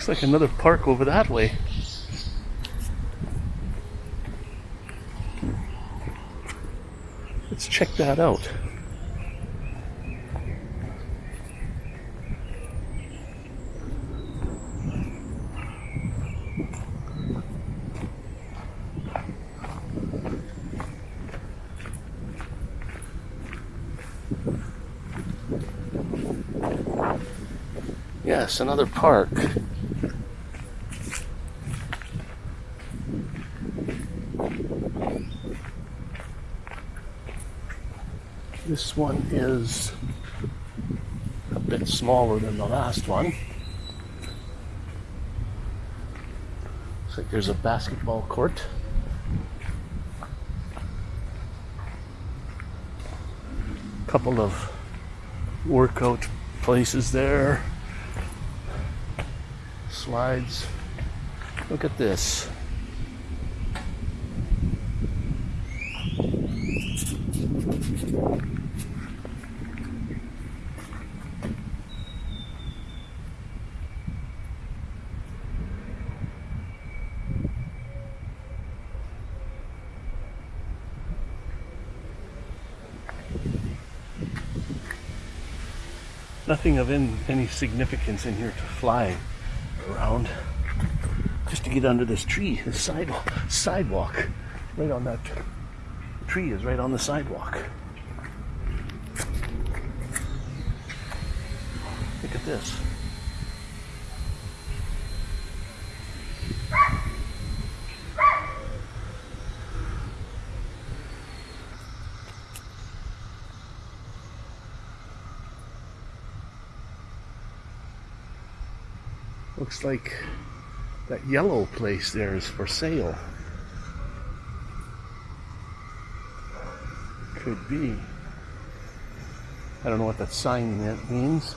Looks like another park over that way. Let's check that out. Yes, another park. This one is a bit smaller than the last one. Looks like there's a basketball court. Couple of workout places there. Slides. Look at this. Nothing of in, any significance in here to fly around. Just to get under this tree, this sidewalk, sidewalk. Right on that tree is right on the sidewalk. Look at this. Looks like that yellow place there is for sale. Could be. I don't know what that sign that means.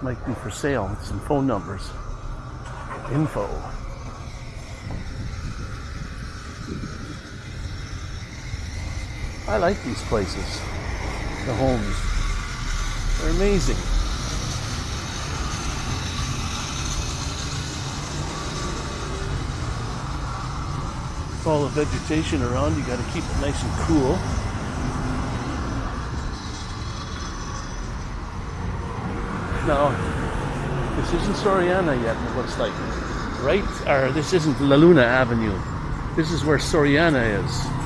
Might be for sale. Some phone numbers. Info. I like these places. The homes. They're amazing. All the vegetation around, you got to keep it nice and cool. Now, this isn't Soriana yet, it looks like. Right? Or this isn't La Luna Avenue. This is where Soriana is.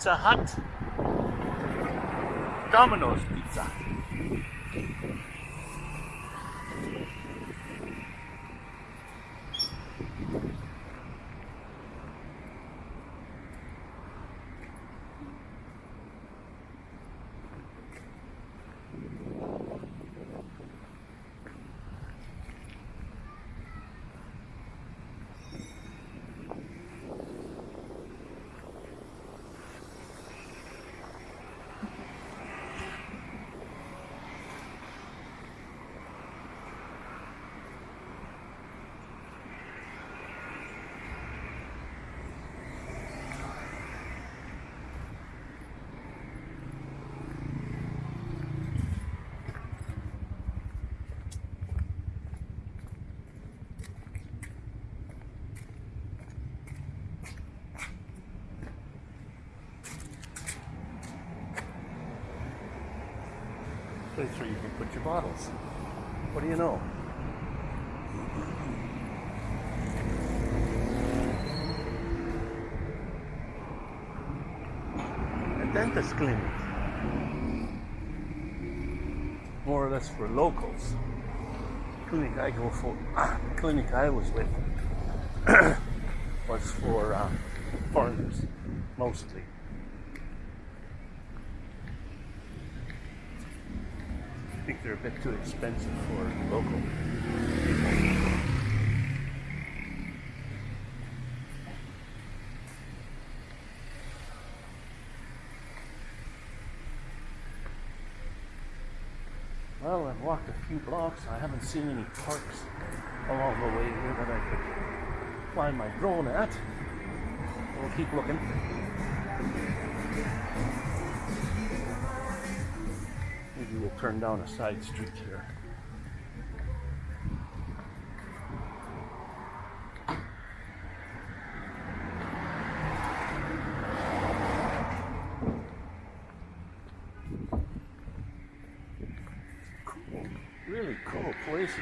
Pizza Hut, Domino's Pizza. Place where you can put your bottles. What do you know? A dentist clinic. More or less for locals. Clinic I go for, clinic I was with was for uh, foreigners, mostly. Think they're a bit too expensive for local people. Well, I've walked a few blocks. I haven't seen any parks along the way here that I could fly my drone at. We'll keep looking. Maybe we'll turn down a side street here. Cool, really cool places.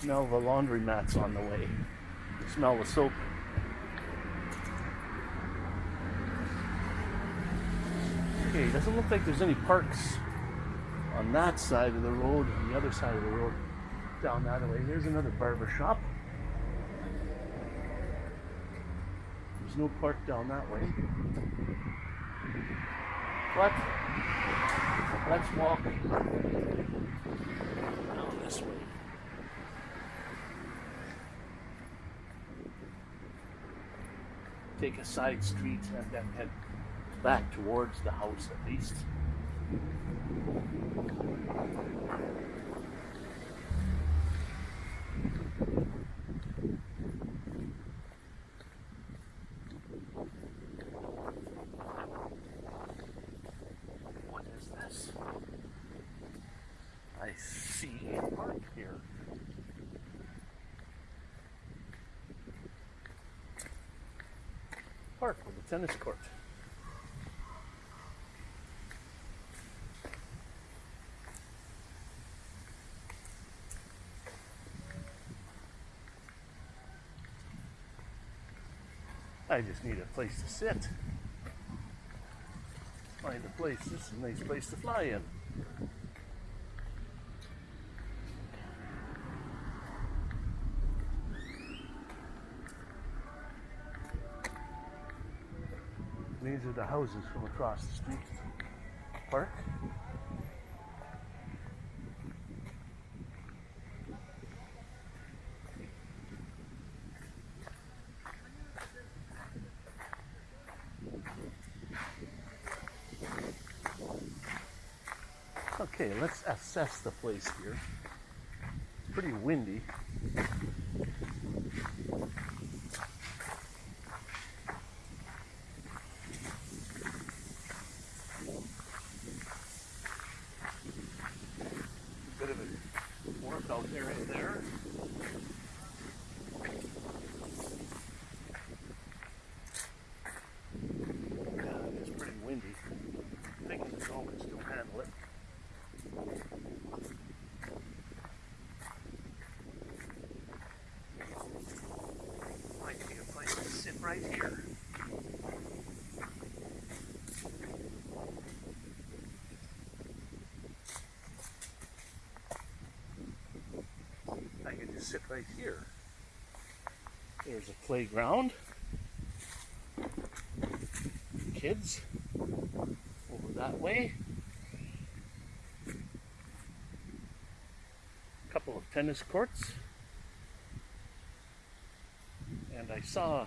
Smell the laundry mats on the way. Smell the soap. Okay, doesn't look like there's any parks on that side of the road, on the other side of the road, down that way. There's another barber shop. There's no park down that way. But let's walk down this way. Take a side street and then head back towards the house at least. What is this? I see a park here. Park with a tennis court. I just need a place to sit. Find a place. This is a nice place to fly in. These are the houses from across the street. Park. Okay, let's assess the place here. It's pretty windy. Bit of a workout area there. Yeah, it's pretty windy. I think the drone can still handle it. Might be a place to sit right here. I can just sit right here. There's a playground. Kids over that way. A couple of tennis courts. And I saw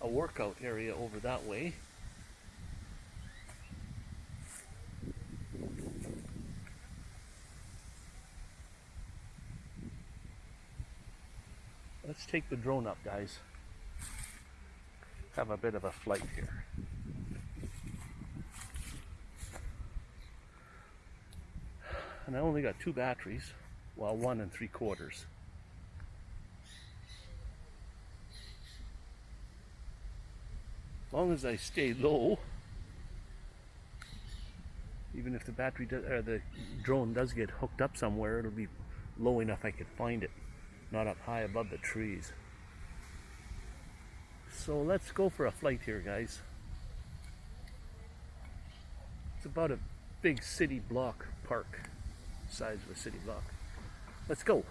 a workout area over that way. Let's take the drone up, guys. Have a bit of a flight here. And I only got two batteries, well, one and three quarters. Long as I stay low, even if the battery or the drone does get hooked up somewhere, it'll be low enough I can find it, not up high above the trees. So let's go for a flight here, guys. It's about a big city block park, size of a city block. Let's go.